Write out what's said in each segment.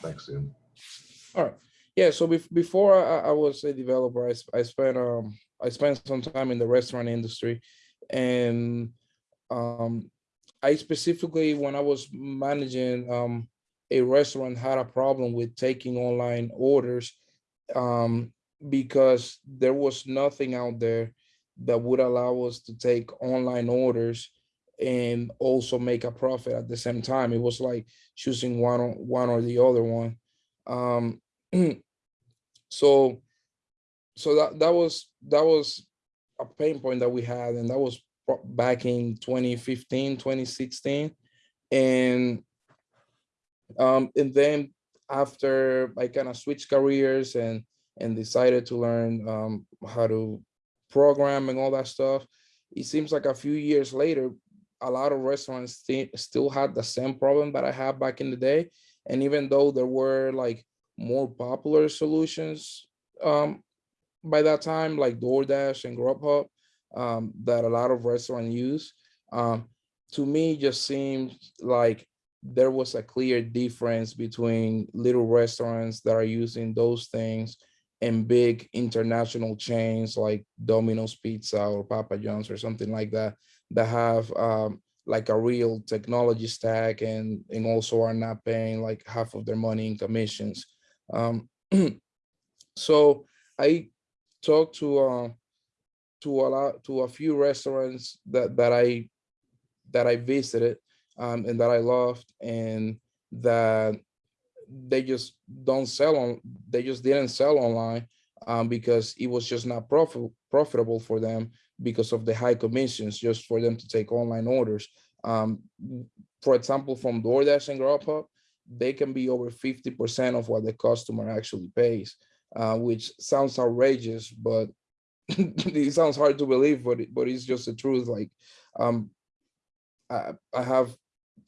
Thanks, Ian. All right. Yeah. So bef- before I, I was a developer, I, I spent um I spent some time in the restaurant industry, and um I specifically when I was managing um a restaurant had a problem with taking online orders um because there was nothing out there that would allow us to take online orders and also make a profit at the same time. It was like choosing one or one or the other one. Um, so so that that was that was a pain point that we had and that was back in 2015 2016 and um and then after i kind of switched careers and and decided to learn um how to program and all that stuff it seems like a few years later a lot of restaurants sti- still had the same problem that i had back in the day and even though there were like more popular solutions um by that time, like DoorDash and Grubhub, um, that a lot of restaurants use. Um, to me, just seemed like there was a clear difference between little restaurants that are using those things and big international chains like Domino's Pizza or Papa John's or something like that that have um, like a real technology stack and and also are not paying like half of their money in commissions. Um, so I talked to uh, to a lot to a few restaurants that that I that I visited um, and that I loved and that they just don't sell on they just didn't sell online um, because it was just not profit, profitable for them because of the high commissions just for them to take online orders. Um, for example, from DoorDash and Grubhub, they can be over 50% of what the customer actually pays uh, which sounds outrageous, but it sounds hard to believe, but it, but it's just the truth. Like, um, I I have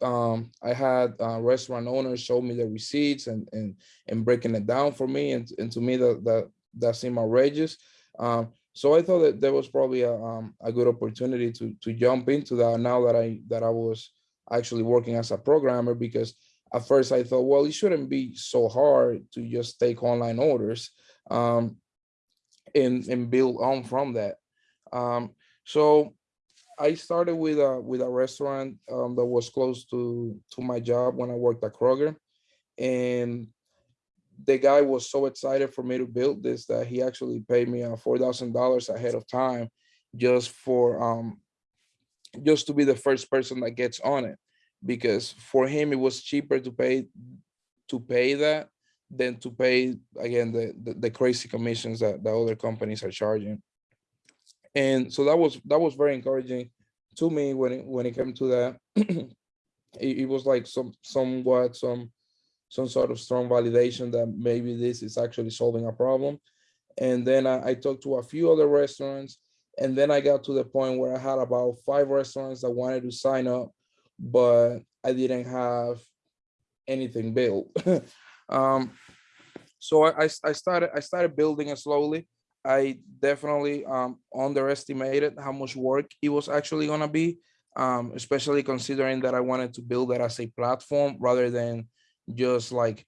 um I had uh, restaurant owners show me the receipts and and and breaking it down for me, and and to me that that that seemed outrageous. Um, so I thought that there was probably a um a good opportunity to to jump into that now that I that I was actually working as a programmer because at first I thought, well, it shouldn't be so hard to just take online orders um, and, and build on from that. Um, so I started with a with a restaurant um, that was close to to my job when I worked at Kroger, and the guy was so excited for me to build this that he actually paid me uh, four thousand dollars ahead of time, just for um, just to be the first person that gets on it because for him it was cheaper to pay to pay that than to pay again the the, the crazy commissions that the other companies are charging. And so that was that was very encouraging to me when it when it came to that. It, it was like some somewhat some some sort of strong validation that maybe this is actually solving a problem and then I, I talked to a few other restaurants and then i got to the point where i had about five restaurants that wanted to sign up but I didn't have anything built. um, so I, I, started I started building it slowly. I definitely um, underestimated how much work it was actually gonna be, um, especially considering that I wanted to build it as a platform rather than just like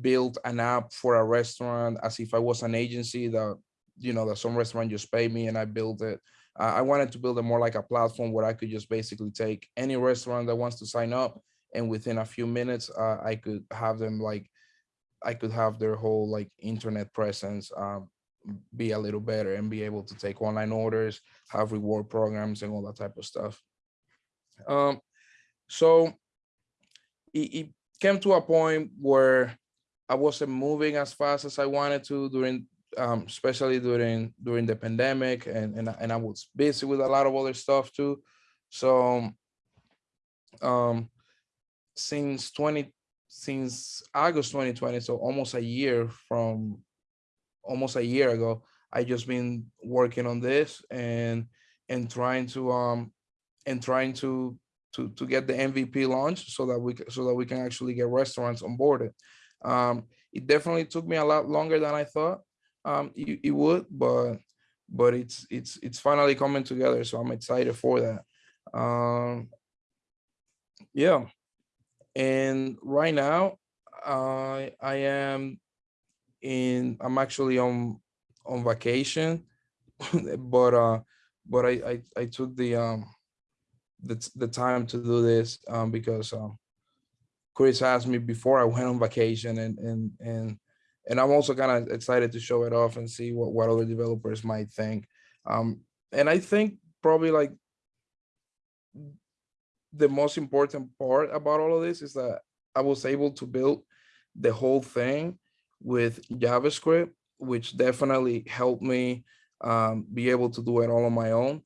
build an app for a restaurant as if I was an agency that you know that some restaurant just pay me and I build it I wanted to build a more like a platform where I could just basically take any restaurant that wants to sign up, and within a few minutes, uh, I could have them like, I could have their whole like internet presence um, be a little better and be able to take online orders, have reward programs, and all that type of stuff. Um, so it, it came to a point where I wasn't moving as fast as I wanted to during um, especially during during the pandemic and, and and I was busy with a lot of other stuff too. So um since 20 since August 2020, so almost a year from almost a year ago, I just been working on this and and trying to um and trying to to to get the MVP launched so that we so that we can actually get restaurants onboarded. Um, it definitely took me a lot longer than I thought um it, it would but but it's it's it's finally coming together so i'm excited for that um yeah and right now I I am in I'm actually on on vacation, but uh but I I, I took the um the the time to do this um because um Chris asked me before I went on vacation and and and and I'm also kind of excited to show it off and see what what other developers might think. Um and I think probably like the most important part about all of this is that I was able to build the whole thing with JavaScript, which definitely helped me um, be able to do it all on my own.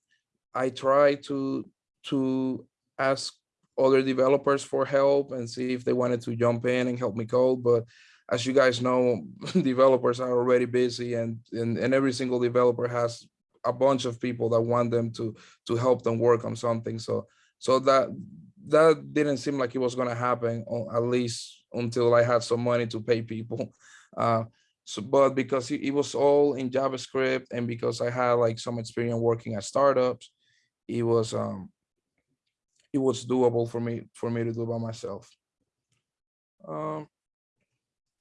I try to to ask other developers for help and see if they wanted to jump in and help me code. But as you guys know, developers are already busy and, and, and every single developer has a bunch of people that want them to to help them work on something. So so that that didn't seem like it was going to happen, at least until I had some money to pay people. Uh, so, but because it, it, was all in JavaScript and because I had like some experience working at startups, it was um, it was doable for me for me to do by myself. Um,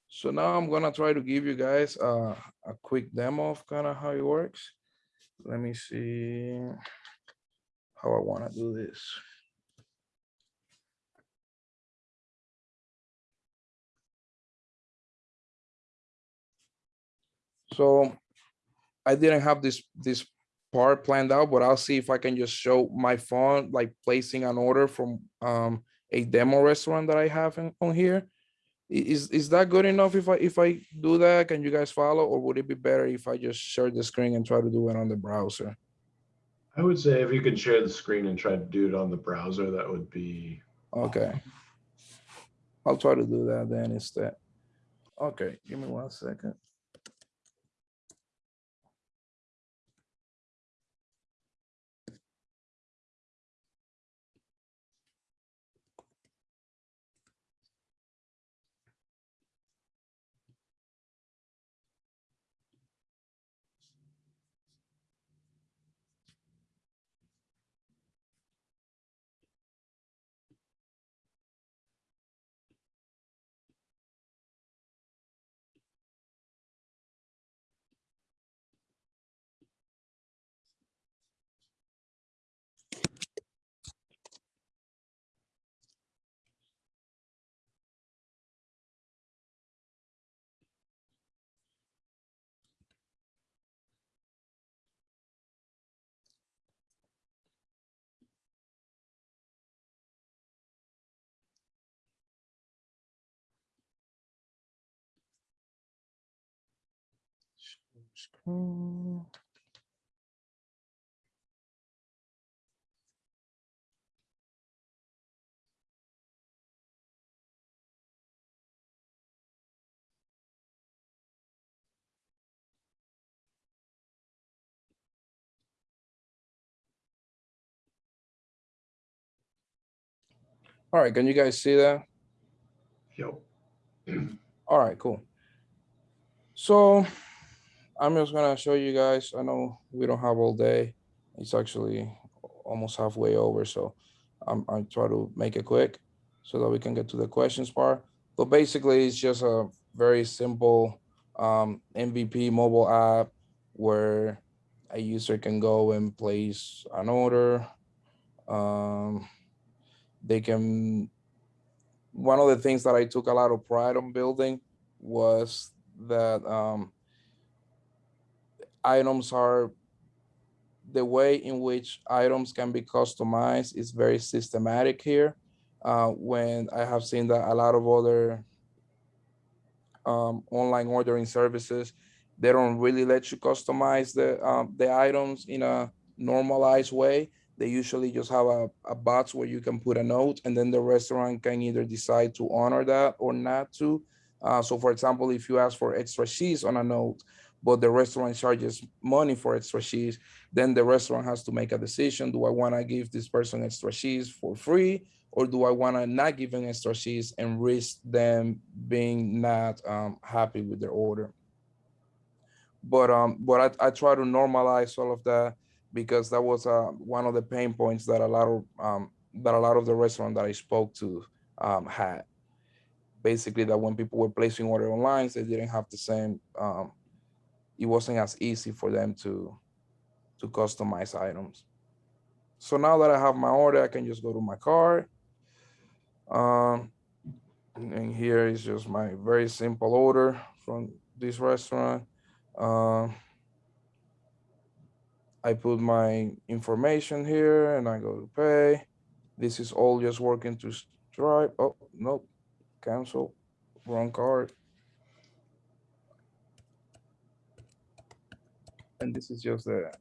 so now I'm gonna try to give you guys uh, a quick demo of kind of how it works. Let me see how I want to do this. So I didn't have this this part planned out, but I'll see if I can just show my phone, like placing an order from um, a demo restaurant that I have in, on here. Is is that good enough if I if I do that? Can you guys follow, or would it be better if I just share the screen and try to do it on the browser? I would say if you could share the screen and try to do it on the browser, that would be okay. I'll try to do that then instead. Okay, give me one second. Screen. All right, can you guys see that? Yep. All right, cool. So I'm just gonna show you guys. I know we don't have all day. It's actually almost halfway over, so I'm I try to make it quick so that we can get to the questions part. But basically, it's just a very simple um, MVP mobile app where a user can go and place an order. Um, they can. One of the things that I took a lot of pride on building was that um, items are the way in which items can be customized is very systematic here. Uh, when I have seen that a lot of other um, online ordering services, they don't really let you customize the um, the items in a normalized way. They usually just have a, a box where you can put a note and then the restaurant can either decide to honor that or not to. Uh, so for example, if you ask for extra cheese on a note, but the restaurant charges money for extra cheese, then the restaurant has to make a decision. Do I want to give this person extra cheese for free? Or do I want to not give them extra cheese and risk them being not um, happy with their order? But um, but I, I try to normalize all of that because that was uh, one of the pain points that a lot of um, that a lot of the restaurant that I spoke to um, had. basically that when people were placing order online, they didn't have the same. Um, it wasn't as easy for them to to customize items. So now that I have my order, I can just go to my cart. Um, and here is just my very simple order from this restaurant. Um, I put my information here and I go to pay. This is all just working to Stripe. Oh, nope, cancel, wrong card. And this is just a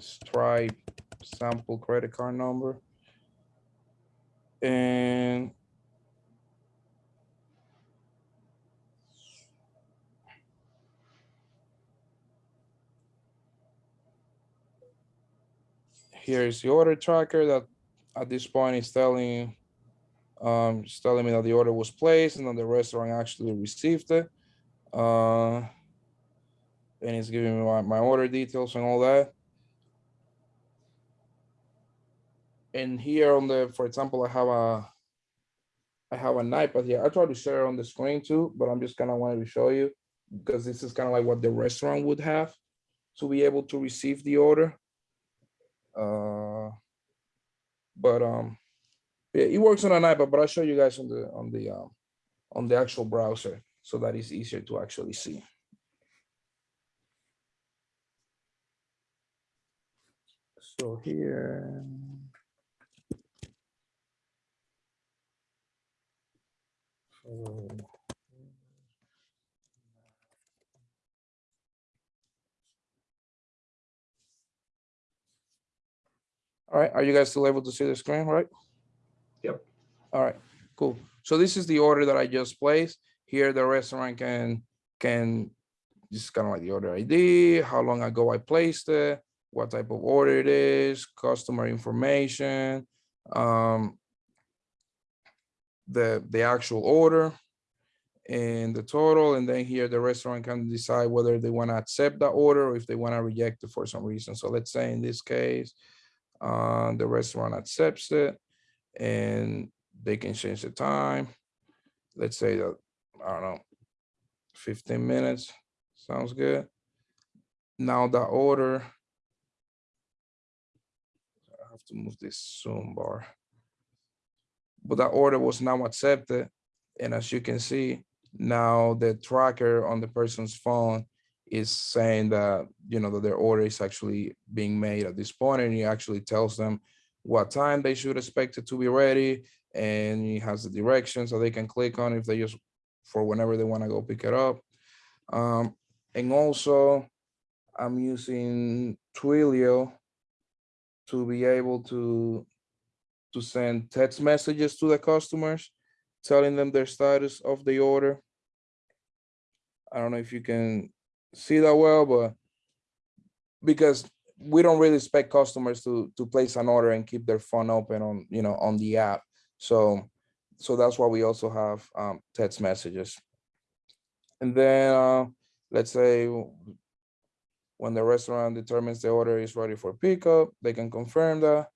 Stripe sample credit card number. And here's the order tracker that at this point is telling um telling me that the order was placed and that the restaurant actually received it. Uh and it's giving me my, my order details and all that. And here on the, for example, I have a I have an iPad here. I try to share on the screen too, but I'm just kind of wanted to show you because this is kind of like what the restaurant would have to be able to receive the order. Uh, but um, yeah, it works on an iPad, but I'll show you guys on the on the um, on the actual browser so that it's easier to actually see. So here. So, All right, are you guys still able to see the screen, right? Yep. All right, cool. So this is the order that I just placed. Here, the restaurant can, can, this is kind of like the order ID, how long ago I placed it, what type of order it is, customer information, um, the, the actual order and the total. And then here, the restaurant can decide whether they want to accept the order or if they want to reject it for some reason. So let's say in this case, uh, the restaurant accepts it and they can change the time. Let's say that, I don't know, 15 minutes, sounds good. Now the order, have to move this zoom bar. But that order was now accepted. And as you can see, now the tracker on the person's phone is saying that, you know, that their order is actually being made at this point and he actually tells them what time they should expect it to be ready. And he has the directions so they can click on if they just for whenever they want to go pick it up. Um, and also I'm using Twilio to be able to to send text messages to the customers, telling them their status of the order. I don't know if you can see that well, but because we don't really expect customers to to place an order and keep their phone open on you know on the app. So so that's why we also have um, text messages. And then uh, let's say when the restaurant determines the order is ready for pickup, they can confirm that.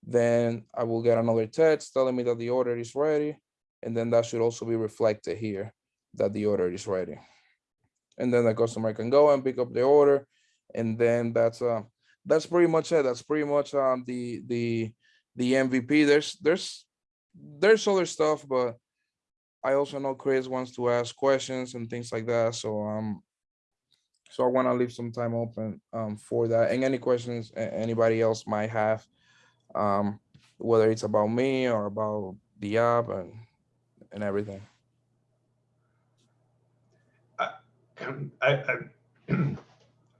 Then I will get another text telling me that the order is ready. And then that should also be reflected here that the order is ready. And then the customer can go and pick up the order. And then that's uh that's pretty much it. That's pretty much um the the the MVP. There's there's there's other stuff, but I also know Chris wants to ask questions and things like that. So um so I want to leave some time open um for that and any questions anybody else might have um whether it's about me or about the app and and everything. I, I,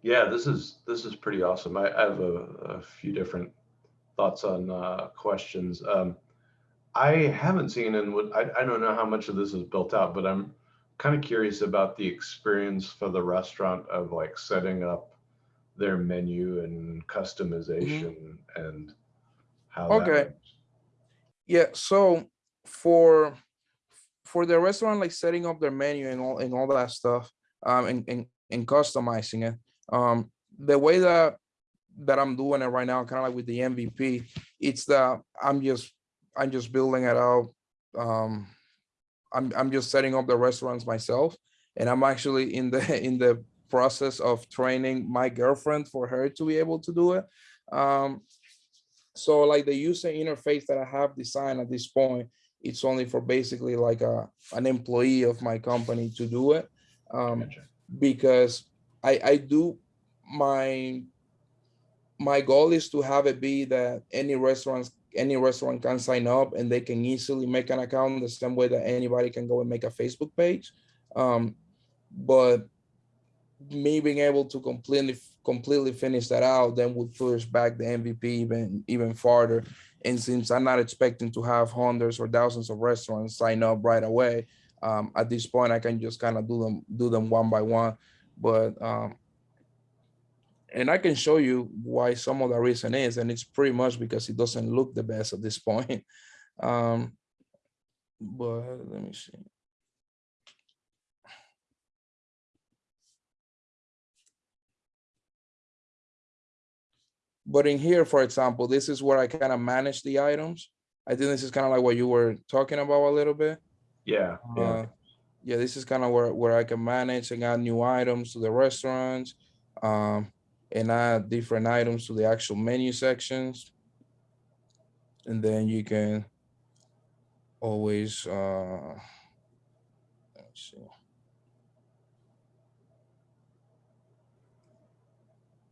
yeah, this is, this is pretty awesome. I, I have a, a few different thoughts on, uh, questions. Um, I haven't seen and would, I, I don't know how much of this is built out, but I'm kind of curious about the experience for the restaurant of like setting up their menu and customization and how Okay. Yeah, so for for the restaurant, like setting up their menu and all and all that stuff, um, and and, and customizing it. Um, the way that that I'm doing it right now, kind of like with the MVP, it's that I'm just I'm just building it out um I'm, I'm just setting up the restaurants myself. And I'm actually in the, in the process of training my girlfriend for her to be able to do it. Um, so like the user interface that I have designed at this point, it's only for basically like a, an employee of my company to do it. Um, Gotcha. because I, I do my my goal is to have it be that any restaurants any restaurant can sign up and they can easily make an account the same way that anybody can go and make a Facebook page. Um, but me being able to completely completely finish that out then would push back the MVP even even farther. And since I'm not expecting to have hundreds or thousands of restaurants sign up right away, um, at this point I can just kind of do them do them one by one. But um, and I can show you why some of the reason is, and it's pretty much because it doesn't look the best at this point. Um, but let me see. But in here, for example, this is where I kind of manage the items. I think this is kind of like what you were talking about a little bit. Yeah, yeah. Uh, yeah, this is kind of where, where I can manage and add new items to the restaurants. Um, and add different items to the actual menu sections. And then you can always, uh, let's see.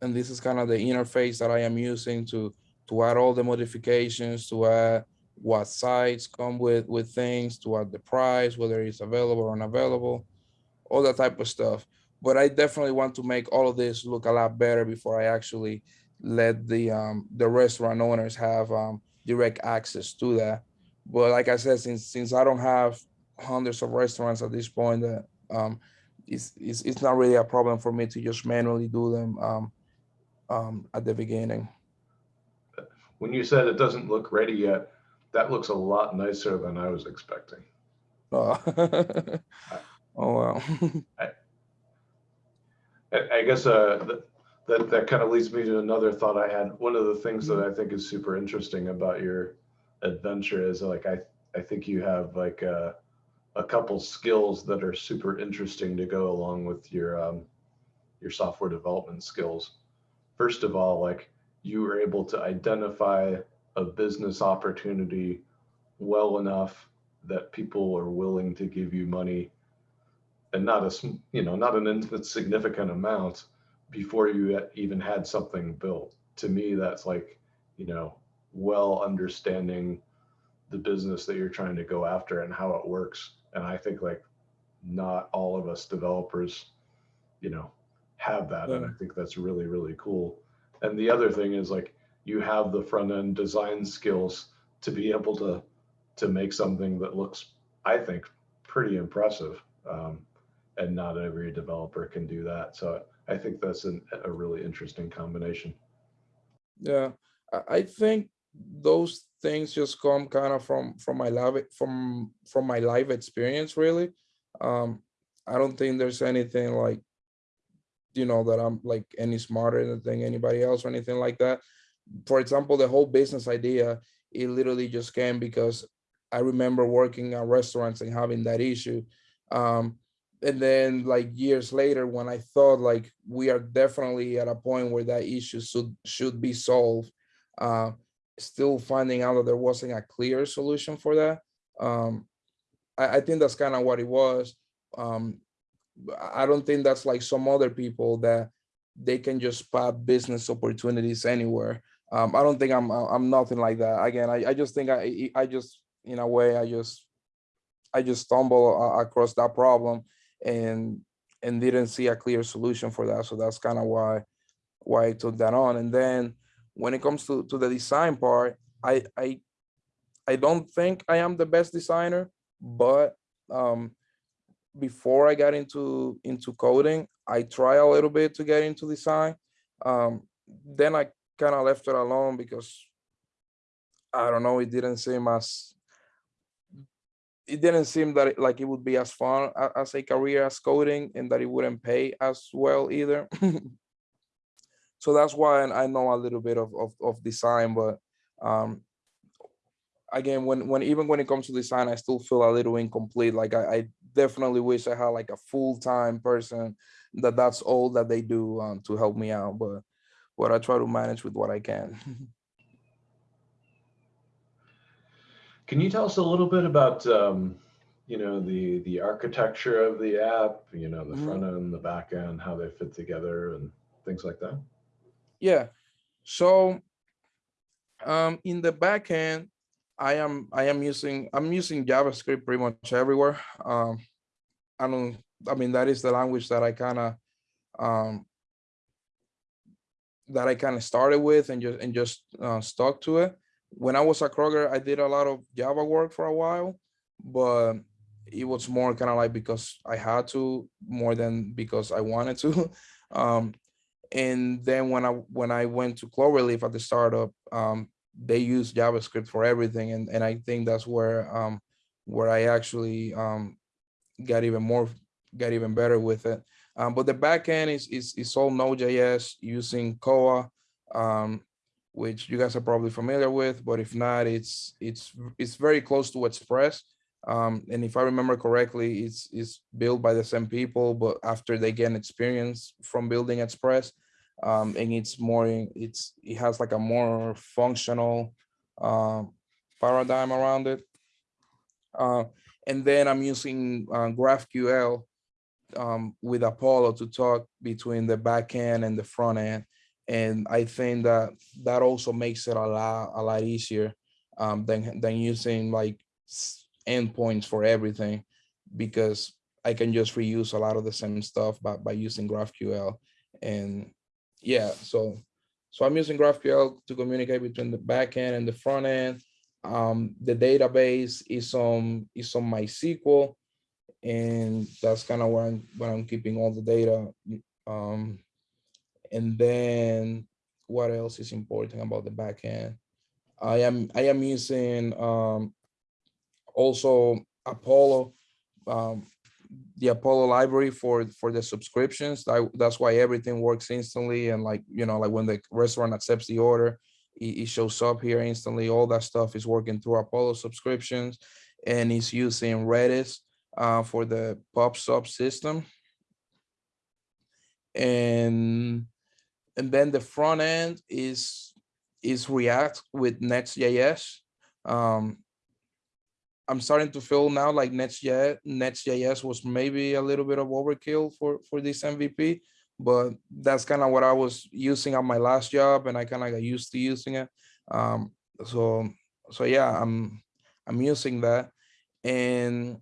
And this is kind of the interface that I am using to, to add all the modifications, to add what sites come with, with things, to add the price, whether it's available or unavailable, all that type of stuff but I definitely want to make all of this look a lot better before I actually let the um, the restaurant owners have um, direct access to that. But like I said, since since I don't have hundreds of restaurants at this point, that um, it's, it's it's not really a problem for me to just manually do them um, um, at the beginning. When you said it doesn't look ready yet, that looks a lot nicer than I was expecting. Uh, oh wow. I, I guess uh, th- that that kind of leads me to another thought I had. One of the things that I think is super interesting about your adventure is like I I think you have like a, a couple skills that are super interesting to go along with your um, your software development skills. First of all, like you were able to identify a business opportunity well enough that people are willing to give you money and not a you know not an insignificant amount before you even had something built. To me that's like you know well understanding the business that you're trying to go after and how it works. And i think like not all of us developers you know have that and i think that's really really cool. And the other thing is like you have the front end design skills to be able to to make something that looks i think pretty impressive. Um, and not every developer can do that. So I think that's an, a really interesting combination. Yeah, I, think those things just come kind of from from my live from from my life experience really. Um, I don't think there's anything like you know that I'm like any smarter than anybody else or anything like that. For example, the whole business idea, it literally just came because I remember working at restaurants and having that issue. Um, and then like years later when i thought like we are definitely at a point where that issue should should be solved uh still finding out that there wasn't a clear solution for that um i, I think that's kind of what it was um i don't think that's like some other people that they can just spot business opportunities anywhere um i don't think i'm i'm nothing like that again i, I just think i i just in a way i just i just stumble across that problem and and didn't see a clear solution for that. So that's kind of why why I took that on. And then when it comes to, to the design part, I I I don't think I am the best designer, but um before I got into into coding, I try a little bit to get into design. Um, then I kind of left it alone because I don't know, it didn't seem as it didn't seem that it, like it would be as fun as a career as coding and that it wouldn't pay as well either. so that's why I know a little bit of, of, of design, but um, again, when when even when it comes to design, I still feel a little incomplete. Like I, I definitely wish I had like a full-time person that that's all that they do um, to help me out. But but I try to manage with what I can. Can you tell us a little bit about, um, you know, the the architecture of the app, you know, the Mhm. front end, the back end, how they fit together and things like that? Yeah. So um in the back end, I am I am using I'm using JavaScript pretty much everywhere. Um I don't I mean that is the language that I kind of um that I kind of started with and just and just uh, stuck to it. When I was at Kroger, I did a lot of Java work for a while, but it was more kind of like because I had to more than because I wanted to. Um, and then when I when I went to Cloverleaf at the startup, um, they use JavaScript for everything, and and I think that's where um, where I actually um, got even more got even better with it. Um, but the backend is is is all Node.js using Koa, um, which you guys are probably familiar with. But if not, it's it's it's very close to Express. Um, and if I remember correctly, it's it's built by the same people, but after they gain experience from building Express, um, and it's more it's it has like a more functional um, paradigm around it. Uh, and then I'm using uh, GraphQL um, with Apollo to talk between the back end and the front end. And I think that that also makes it a lot a lot easier um, than than using like endpoints for everything, because I can just reuse a lot of the same stuff by by using GraphQL. And yeah, so so I'm using GraphQL to communicate between the back end and the front end. Um, the database is on is on MySQL and that's kind of where I'm where I'm keeping all the data. Um, and then what else is important about the backend? I am I am using um, also Apollo, um, the Apollo library for for the subscriptions. That, that's why everything works instantly and like you know like when the restaurant accepts the order, it, it shows up here instantly. All that stuff is working through Apollo subscriptions, and it's using Redis uh, for the pub sub system. And and then the front end is is React with Next.js. Um, I'm starting to feel now like Next.js, Next.js was maybe a little bit of overkill for for this MVP, but that's kind of what I was using at my last job, and I kind of got used to using it. Um, so so yeah, I'm I'm using that, and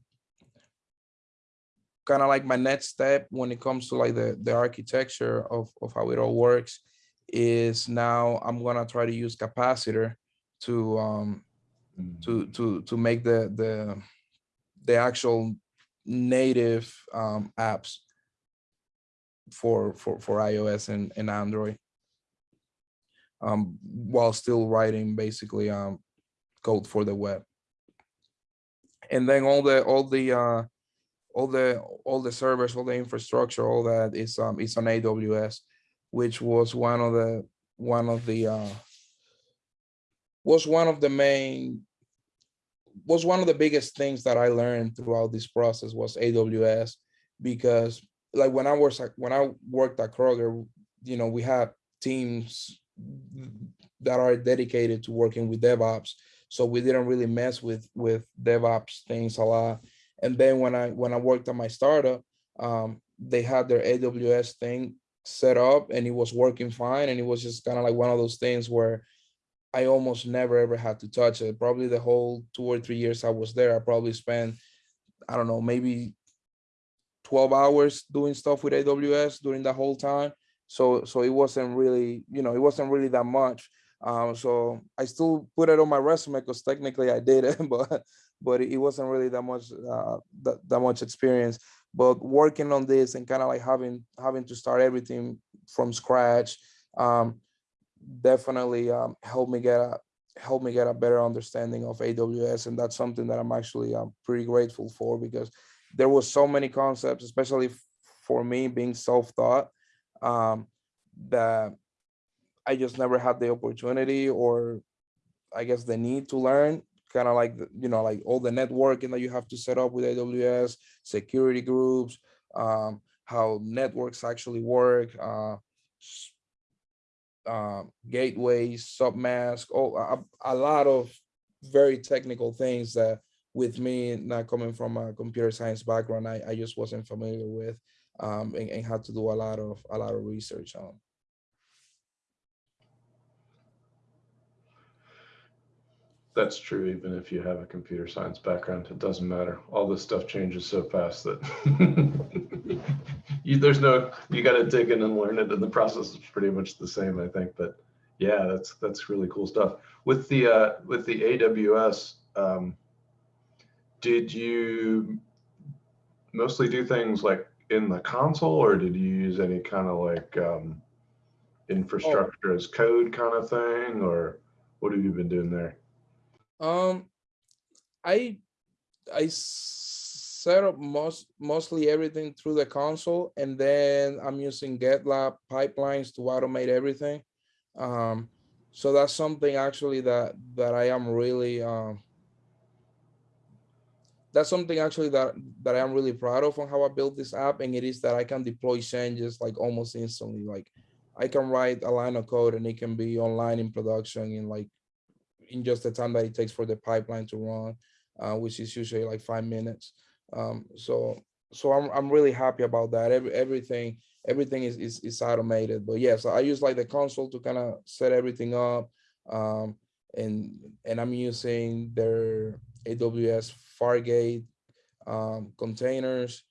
kind of like my next step when it comes to like the the architecture of of how it all works is now I'm gonna try to use capacitor to um to to to make the the the actual native um apps for for for iOS and, and Android um while still writing basically um code for the web. And then all the all the uh all the all the servers, all the infrastructure, all that is um is on AWS, which was one of the one of the uh was one of the main was one of the biggest things that I learned throughout this process was AWS because like when I was when I worked at Kroger, you know, we had teams that are dedicated to working with DevOps. So we didn't really mess with with DevOps things a lot and then when I when I worked at my startup, um, they had their AWS thing set up and it was working fine. And it was just kind of like one of those things where I almost never ever had to touch it. Probably the whole two or three years I was there, I probably spent, I don't know, maybe 12 hours doing stuff with AWS during the whole time. So so it wasn't really, you know, it wasn't really that much. Um, so I still put it on my resume because technically I did it, but but it wasn't really that much uh, that, that much experience. But working on this and kind of like having having to start everything from scratch um, definitely um, helped me get a helped me get a better understanding of AWS, and that's something that I'm actually um, pretty grateful for because there was so many concepts, especially for me being self-taught, um, that I just never had the opportunity or I guess the need to learn kind of like, you know, like all the networking that you have to set up with AWS, security groups, um, how networks actually work, uh, uh, gateways, submask, all, a, a lot of very technical things that with me not coming from a computer science background, I, I just wasn't familiar with um, and, and had to do a lot of a lot of research on. That's true, even if you have a computer science background, it doesn't matter. All this stuff changes so fast that you, there's no, you got to dig in and learn it. And the process is pretty much the same, I think. But yeah, that's that's really cool stuff. With the uh, with the AWS, um, did you mostly do things like in the console, or did you use any kind of like um, infrastructure as code kind of thing, or what have you been doing there? Um, I I set up most mostly everything through the console, and then I'm using GitLab pipelines to automate everything. Um, so that's something actually that that I am really um, that's something actually that that I am really proud of on how I built this app, and it is that I can deploy changes like almost instantly. Like I can write a line of code and it can be online in production in like in just the time that it takes for the pipeline to run, uh, which is usually like five minutes. Um, so so I'm I'm really happy about that. Every everything everything is is, is automated. But yeah, so I use like the console to kind of set everything up. Um, and and I'm using their AWS Fargate um, containers,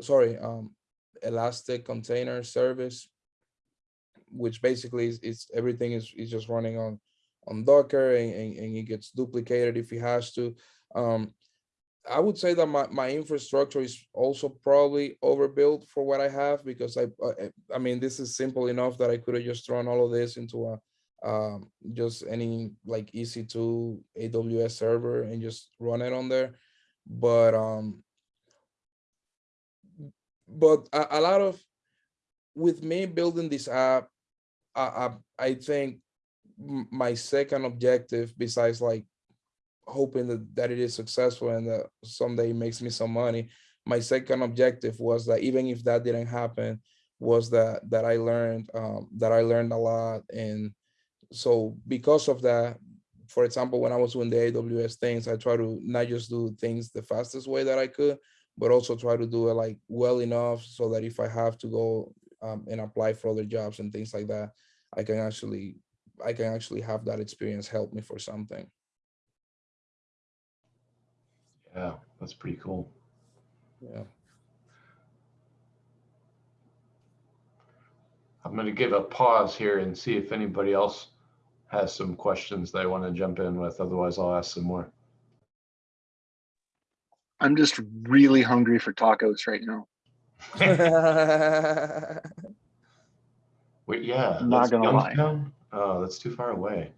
sorry, um, Elastic Container Service, which basically is, is everything is, is just running on on Docker and, and, and it gets duplicated if it has to. Um, I would say that my, my infrastructure is also probably overbuilt for what I have because I, I, I mean, this is simple enough that I could have just thrown all of this into a, um, just any like EC2 AWS server and just run it on there. But, um, but a, a lot of, with me building this app, I, I, I think my second objective besides like hoping that, that it is successful and that someday it makes me some money my second objective was that even if that didn't happen was that that i learned um, that i learned a lot. And so because of that for example when i was doing the aws things i try to not just do things the fastest way that i could but also try to do it like well enough so that if i have to go um, and apply for other jobs and things like that i can actually I can actually have that experience help me for something. Yeah, that's pretty cool. Yeah. I'm going to give a pause here and see if anybody else has some questions they want to jump in with. Otherwise, I'll ask some more. I'm just really hungry for tacos right now. Wait, yeah, I'm Not gonna lie. Oh, that's too far away.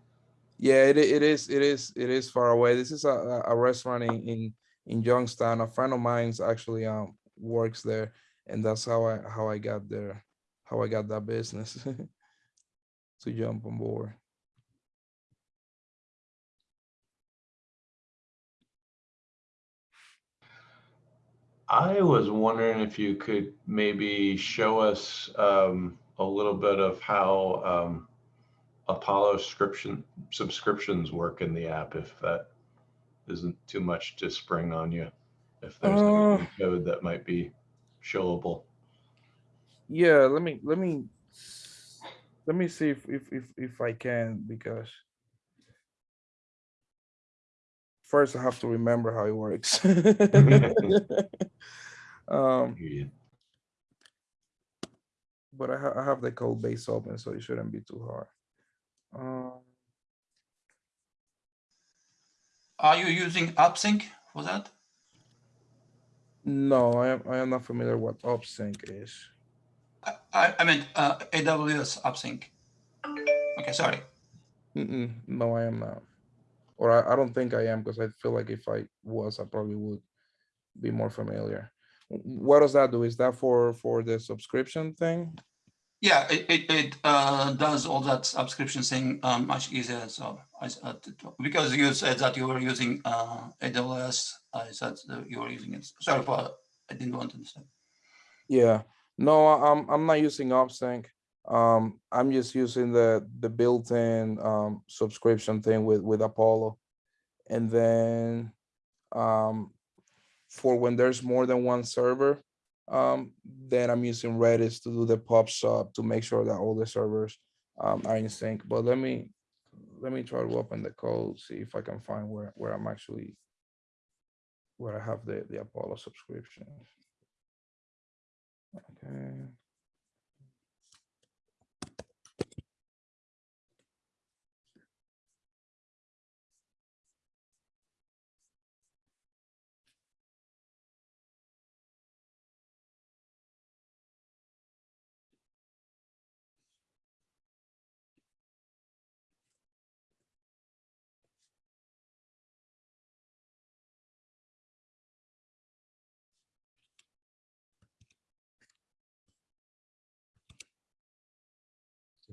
yeah, it, it is. It is. It is far away. This is a, a- a restaurant in, in in Youngstown. A friend of mine's actually um works there, and that's how I how I got there, how I got that business to jump on board. I was wondering if you could maybe show us um, a little bit of how um, Apollo subscription subscriptions work in the app, if that isn't too much to spring on you. If there's Uh, code that might be showable. Yeah, let me let me let me see if if if, if I can because first I have to remember how it works. um, Hear but I, ha I have the code base open, so it shouldn't be too hard. Um, Are you using AppSync for that? no, I am I am not familiar what OpSync is. I- I, I meant uh, AWS AppSync. Okay, sorry. Mm-mm, no, I am not. Or I, I don't think I am because I feel like if I was, I probably would be more familiar. What does that do? Is that for for the subscription thing? Yeah, it, it, it uh, does all that subscription thing um, much easier. So I, s- uh, because you said that you were using uh, AWS, I said you were using it. Sorry for, I didn't want to understand. Yeah, no, I'm I'm not using OpSync. Um, I'm just using the the built-in um subscription thing with with Apollo. And then um for when there's more than one server, um, then I'm using Redis to do the pub sub to make sure that all the servers um are in sync. But let me let me try to open the code, see if I can find where where I'm actually where I have the the Apollo subscription. Okay.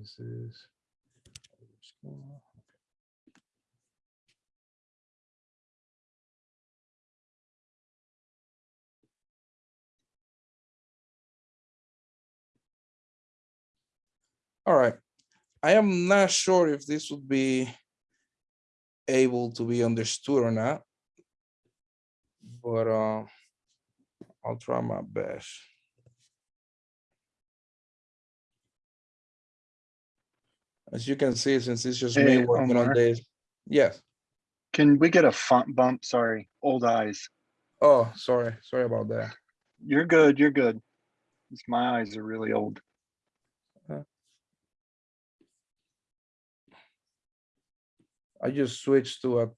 This is. All right, I am not sure if this would be able to be understood or not. But uh, I'll try my best. As you can see, since it's just me Hey, working on Omar. this, yes. Can we get a font bump? Sorry, old eyes. Oh, sorry, sorry about that. You're good, you're good. It's my eyes are really old. I just switched to a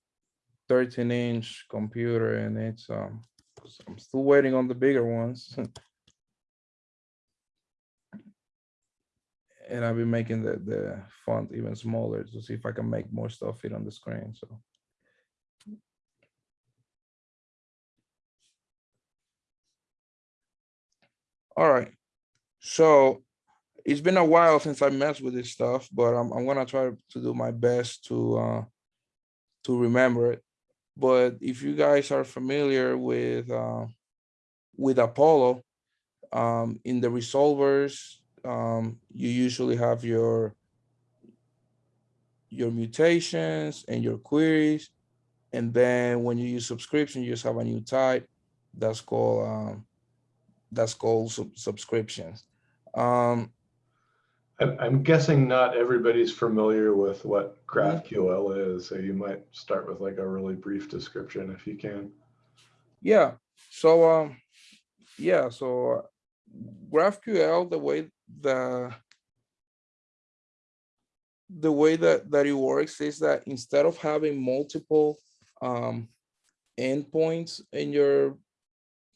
thirteen inch computer and it's um, I'm still waiting on the bigger ones. And I've been making the, the font even smaller to see if I can make more stuff fit on the screen, so. All right, so it's been a while since I messed with this stuff, but I'm, I'm gonna try to do my best to, uh, to remember it. But if you guys are familiar with, uh, with Apollo, um, in the resolvers, um, you usually have your, your mutations and your queries. And then when you use subscription, you just have a new type that's called, um, that's called sub- subscriptions. Um, I'm, guessing not everybody's familiar with what. GraphQL is, so you might start with like a really brief description if you can. Yeah, so um, yeah, so uh, GraphQL, the way the the way that that it works is that instead of having multiple um endpoints in your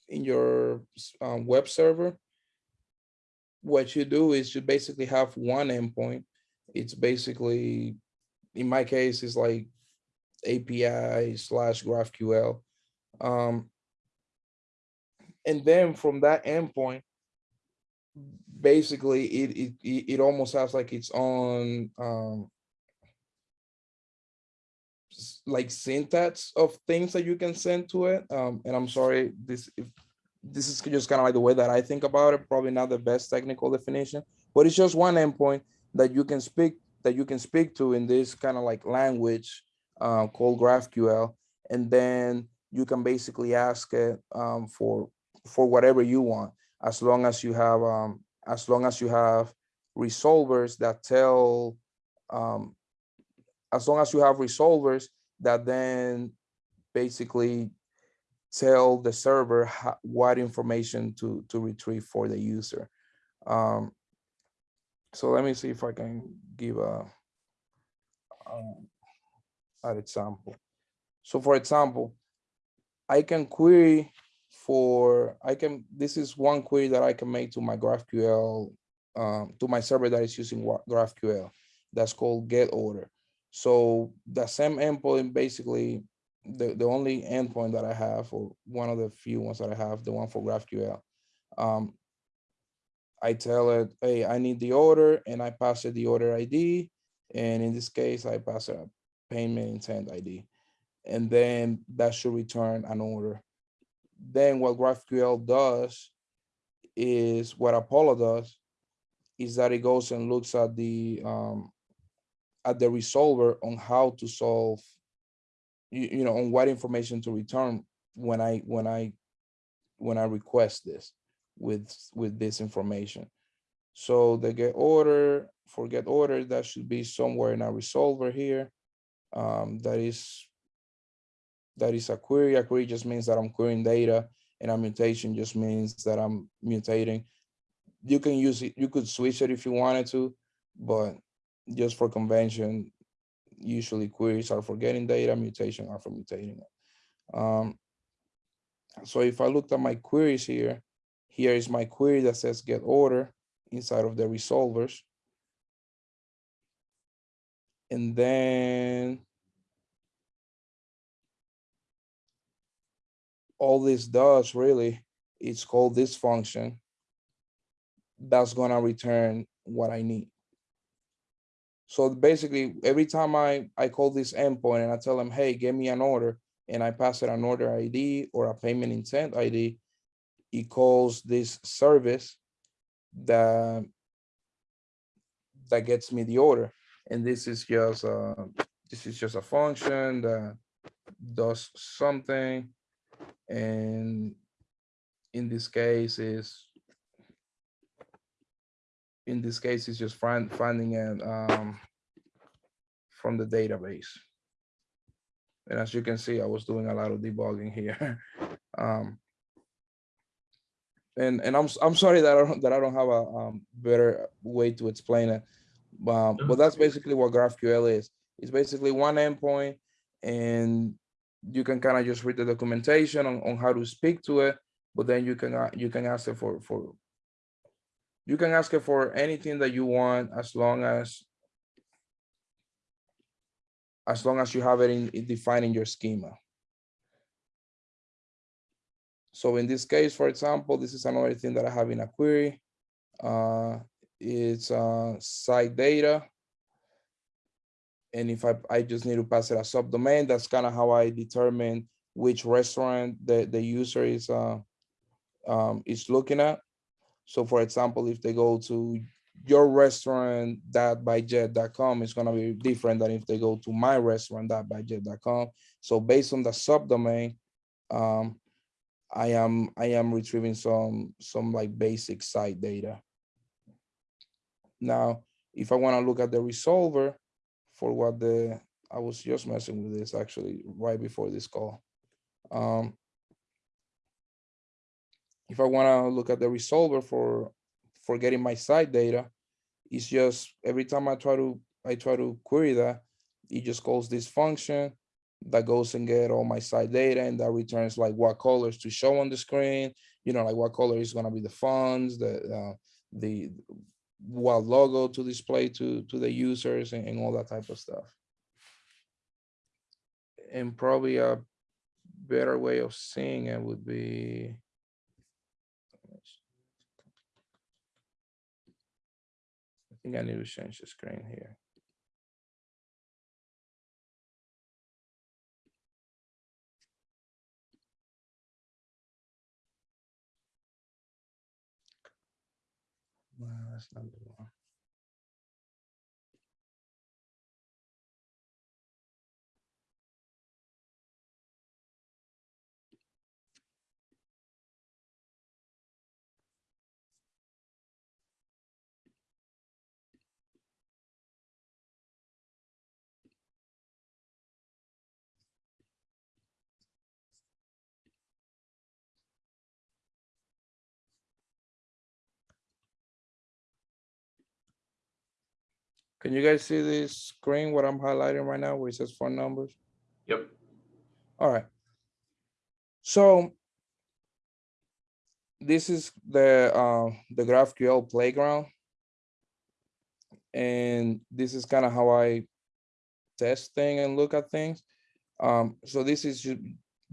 in your um, web server, what you do is you basically have one endpoint. It's basically, in my case, it's like API slash GraphQL. Um, and then from that endpoint, basically it it it, almost has like its own um like syntax of things that you can send to it. Um, and I'm sorry, this if this is just kind of like the way that I think about it, probably not the best technical definition, but it's just one endpoint that you can speak that you can speak to in this kind of like language uh, called GraphQL, and then you can basically ask it um, for for whatever you want, as long as you have um, as long as you have resolvers that tell um, as long as you have resolvers that then basically tell the server ho- what information to to retrieve for the user. Um, so let me see if I can give a um, an example. So for example, I can query for I can this is one query that I can make to my GraphQL um, to my server that is using GraphQL. That's called get order. So the same endpoint basically the, the only endpoint that I have or one of the few ones that I have, the one for GraphQL. Um, I tell it, hey, I need the order and I pass it the order ID. And in this case, I pass a payment intent ID. And then that should return an order. Then what GraphQL does is what Apollo does is that it goes and looks at the um, at the resolver on how to solve you, you know on what information to return when I when I when I request this with with this information. So the get order for get order that should be somewhere in our resolver here. Um, that is that is a query. A query just means that I'm querying data, and a mutation just means that I'm mutating. You can use it. You could switch it if you wanted to, but just for convention, usually queries are for getting data, mutation are for mutating it. Um, so if I looked at my queries here, here is my query that says get order inside of the resolvers. And then all this does really, it's called this function that's gonna return what I need. So basically, every time I, I call this endpoint and I tell them, hey, give me an order, and I pass it an order ID or a payment intent ID, it calls this service that that gets me the order. And this is just a, this is just a function that does something. And in this case is in this case is just find finding it um, from the database. And as you can see, I was doing a lot of debugging here. um, and and I'm I'm sorry that I don't that I don't have a um, better way to explain it. Um, but that's basically what GraphQL is. It's basically one endpoint, and you can kind of just read the documentation on, on how to speak to it. But then you can uh, you can ask it for for you can ask it for anything that you want as long as as long as you have it in, in defined in your schema. So in this case, for example, this is another thing that I have in a query. Uh, it's uh, site data. And if I, I just need to pass it a subdomain, that's kind of how I determine which restaurant the, the user is uh, um, is looking at. So for example, if they go to your restaurant that by jet.com going to be different than if they go to my restaurant that by jet.com. So based on the subdomain, um, I am I am retrieving some some like basic site data. Now, if I want to look at the resolver for what the I was just messing with this actually right before this call. Um, if I want to look at the resolver for for getting my site data, it's just every time I try to I try to query that, it just calls this function that goes and get all my site data and that returns like what colors to show on the screen, you know, like what color is gonna be the fonts, the uh, the what logo to display to to the users and, and all that type of stuff. And probably a better way of seeing it would be I think I need to change the screen here. That's the one. Can you guys see this screen, what I'm highlighting right now, where it says phone numbers? Yep. All right. So this is the uh, the GraphQL playground. And this is kind of how I test thing and look at things. Um, so this is you,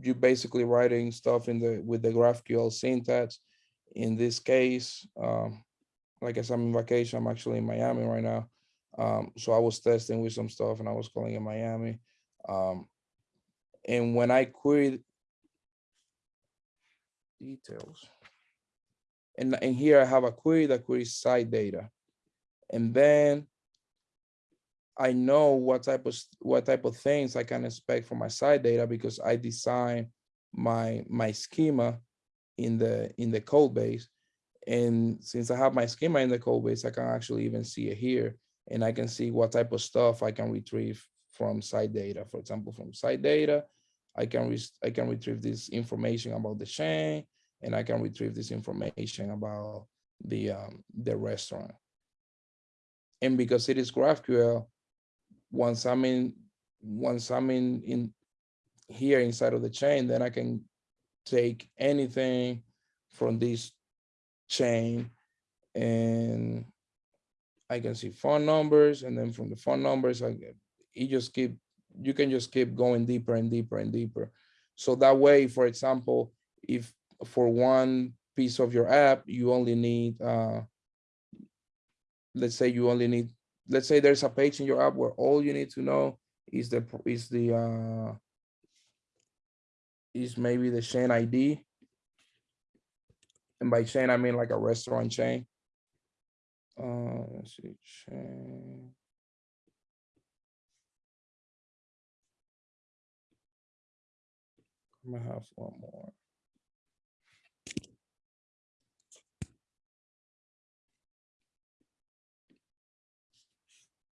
you basically writing stuff in the with the GraphQL syntax. In this case, um, like I said, I'm in vacation. I'm actually in Miami right now. Um, so I was testing with some stuff and I was calling in Miami. Um, and when I queried details, and, and here I have a query that queries site data. And then I know what type of, what type of things I can expect from my site data because I design my, my schema in the, in the code base. And since I have my schema in the code base, I can actually even see it here. And I can see what type of stuff I can retrieve from site data. For example, from site data, I can, I can retrieve this information about the chain and I can retrieve this information about the, um, the restaurant. And because it is GraphQL, once I'm in, once I'm in, in here inside of the chain, then I can take anything from this chain and I can see phone numbers and then from the phone numbers, I you just keep, you can just keep going deeper and deeper and deeper. So that way, for example, if for one piece of your app, you only need, uh, let's say you only need, let's say there's a page in your app where all you need to know is the, is the, uh, is maybe the chain ID. And by chain, I mean like a restaurant chain. Uh, let's see, chain. I'm gonna have one more.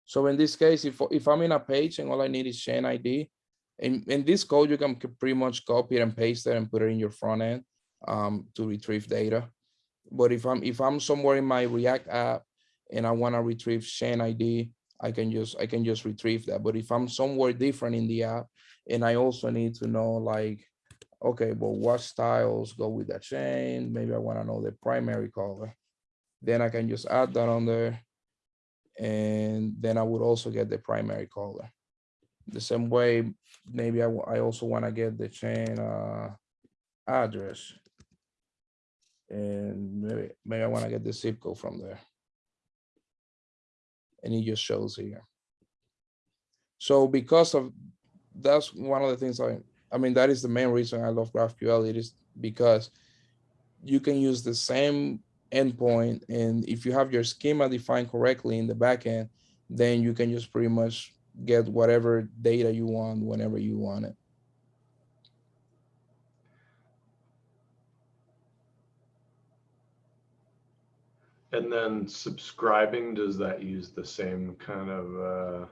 So in this case, if, if I'm in a page and all I need is chain ID, in, in this code, you can pretty much copy it and paste it and put it in your front end um, to retrieve data. But if I'm, if I'm somewhere in my React app and I wanna retrieve chain ID, I can just, I can just retrieve that. But if I'm somewhere different in the app and I also need to know like, okay, but what styles go with that chain? Maybe I wanna know the primary color. Then I can just add that on there. And then I would also get the primary color. The same way, maybe I, I also wanna get the chain uh address. And maybe, maybe I wanna get the zip code from there. And it just shows here. So because of, that's one of the things I, I mean, that is the main reason I love GraphQL. It is because you can use the same endpoint and if you have your schema defined correctly in the backend, then you can just pretty much get whatever data you want whenever you want it. And then subscribing, does that use the same kind of uh,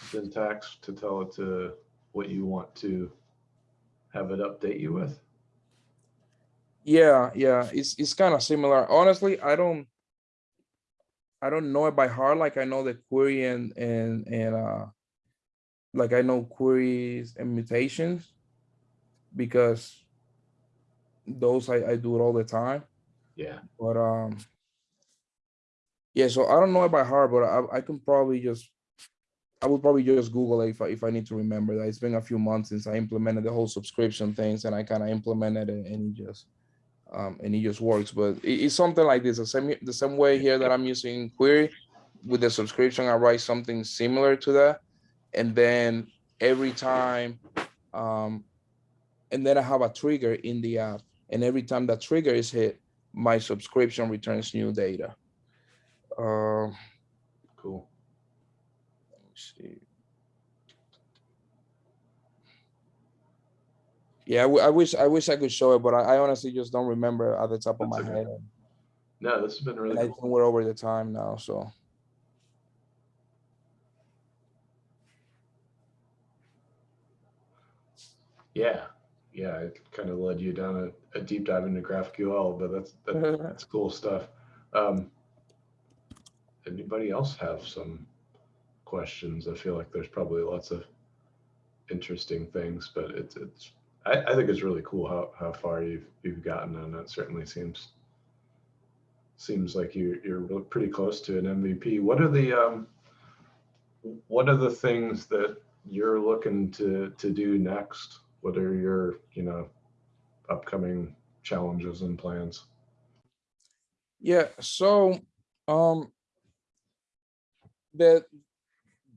syntax to tell it to what you want to have it update you with? Yeah, yeah, it's it's kind of similar. Honestly, I don't I don't know it by heart like I know the query and and and uh like I know queries and mutations because those I, I do it all the time. Yeah, But um yeah, so I don't know it by heart, but I I can probably just I would probably just Google it if I if I need to remember that. It's been a few months since I implemented the whole subscription things and I kind of implemented it and it just um and it just works. But it- it's something like this, the same the same way here that I'm using query with the subscription, I write something similar to that. And then every time um and then I have a trigger in the app. And every time that trigger is hit, my subscription returns new data. Uh, cool. let me see. Yeah, I wish I wish I could show it, but I, I honestly just don't remember at the top of That's my okay. head. No, this has been really I think we're over the time now, so. Yeah, yeah, it kind of led you down a, a deep dive into GraphQL, but that's, that- that's cool stuff. Um, Anybody else have some questions? I feel like there's probably lots of interesting things, but it's, it's, I, I think it's really cool how, how far you've, you've gotten and it certainly seems, seems like you, you're pretty close to an MVP. What are the, um, what are the things that you're looking to, to do next? What are your, you know, upcoming challenges and plans? Yeah, so um the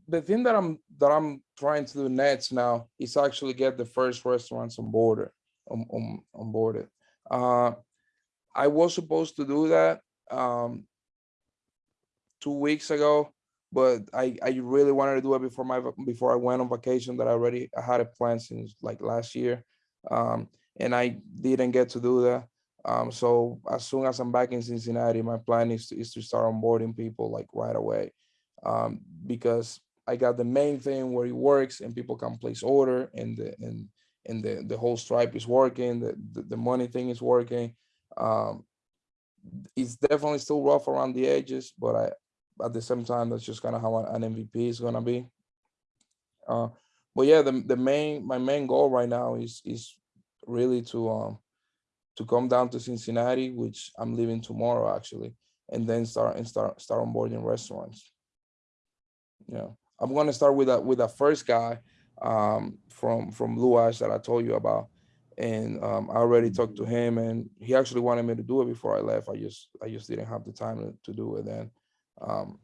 the thing that I'm that I'm trying to do next now is actually get the first restaurants on board on on on board it. Uh I was supposed to do that um two weeks ago, but I I really wanted to do it before my before I went on vacation that I already I had a plan since like last year. Um and I didn't get to do that. Um, so as soon as I'm back in Cincinnati, my plan is to, is to start onboarding people like right away. Um, because I got the main thing where it works and people can place order and the, and, and the, the whole stripe is working, the, the, the money thing is working. Um, it's definitely still rough around the edges, but I, at the same time, that's just kind of how an MVP is gonna be. Uh, but yeah, the, the main, my main goal right now is, is really to, um, to come down to Cincinnati, which I'm leaving tomorrow actually, and then start and start start onboarding restaurants. Yeah, I'm gonna start with that with that first guy um, from from Blue Ash that I told you about, and um, I already talked to him, and he actually wanted me to do it before I left. I just I just didn't have the time to, to do it then. Um,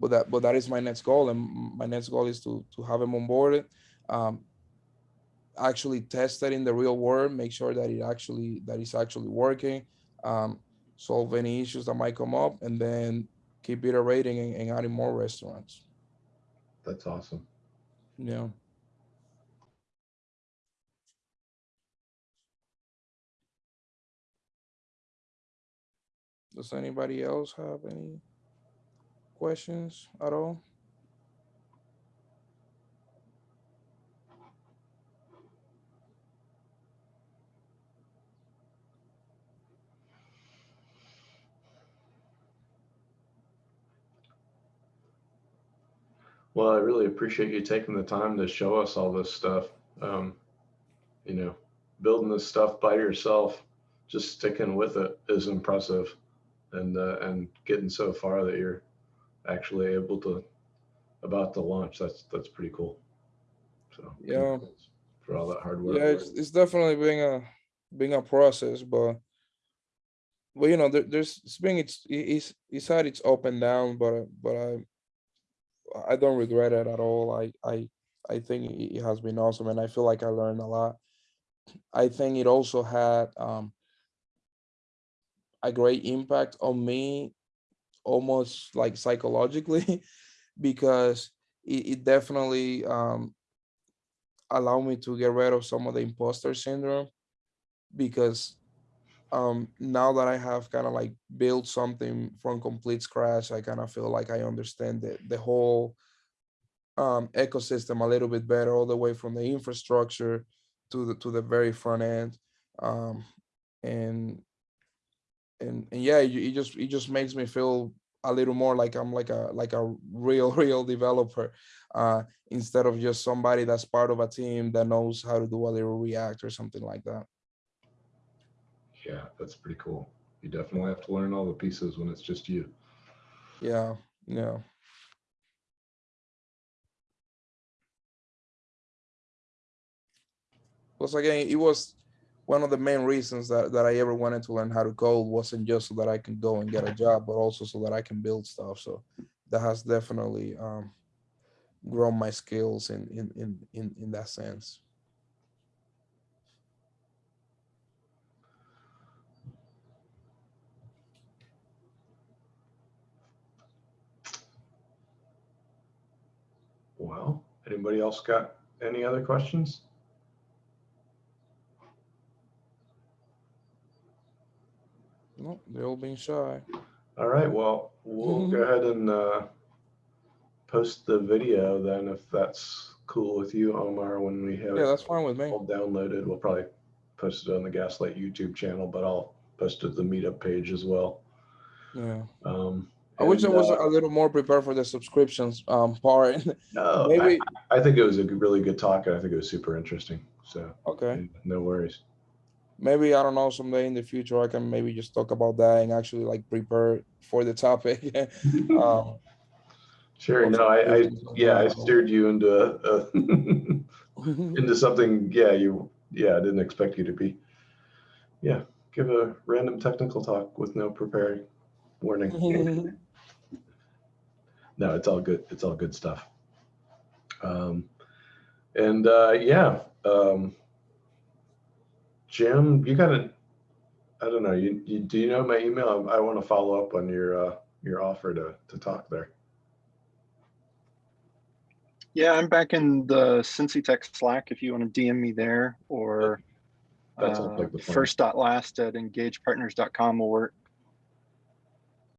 but that but that is my next goal, and my next goal is to to have him onboarded. Um, actually test it in the real world, make sure that it actually that it's actually working, um, solve any issues that might come up, and then keep iterating and, and adding more restaurants. That's awesome. Yeah. Does anybody else have any questions at all? Well, I really appreciate you taking the time to show us all this stuff. Um, you know, building this stuff by yourself, just sticking with it is impressive, and uh, and getting so far that you're actually able to about to launch. That's that's pretty cool. So Yeah. for all that hard work. Yeah, it's, it's definitely being a being a process, but but you know, there, there's it's being it's it's it's had its up and down, but but I I don't regret it at all. I I I think it has been awesome, and I feel like I learned a lot. I think it also had um a great impact on me, almost like psychologically, because it, it definitely um allow me to get rid of some of the imposter syndrome because um now that i have kind of like built something from complete scratch i kind of feel like i understand the, the whole um ecosystem a little bit better all the way from the infrastructure to the to the very front end um and and and yeah it, it just it just makes me feel a little more like i'm like a like a real real developer uh instead of just somebody that's part of a team that knows how to do a little react or something like that Yeah, that's pretty cool. You definitely have to learn all the pieces when it's just you. yeah yeah plus again it was one of the main reasons that, that i ever wanted to learn how to code wasn't just so that i can go and get a job but also so that i can build stuff so that has definitely um grown my skills in in in in, in that sense Well, anybody else got any other questions? no they're all being shy All right, well, we'll go ahead and uh, post the video then if that's cool with you, Omar, when we have yeah it that's fine with me all downloaded. We'll probably post it on the Gaslight YouTube channel, but I'll post it to the meetup page as well. yeah Um, I wish I was uh, a little more prepared for the subscriptions um part. no, Maybe I, I think it was a really good talk and I think it was super interesting. So okay. no worries. Maybe I don't know someday in the future I can maybe just talk about that and actually like prepare for the topic. um, Sure. No, I, I yeah, I steered you into a, into something. Yeah, you. Yeah, I didn't expect you to be. Yeah, give a random technical talk with no preparing. warning. No, it's all good. It's all good stuff. Um, and uh, yeah, um, Jim, you got to, I don't know, you, you do you know my email? I, I want to follow up on your uh, your offer to to talk there. Yeah, I'm back in the Cincy Tech Slack if you want to DM me there or That sounds uh, like the first dot last at engagepartners.com will work.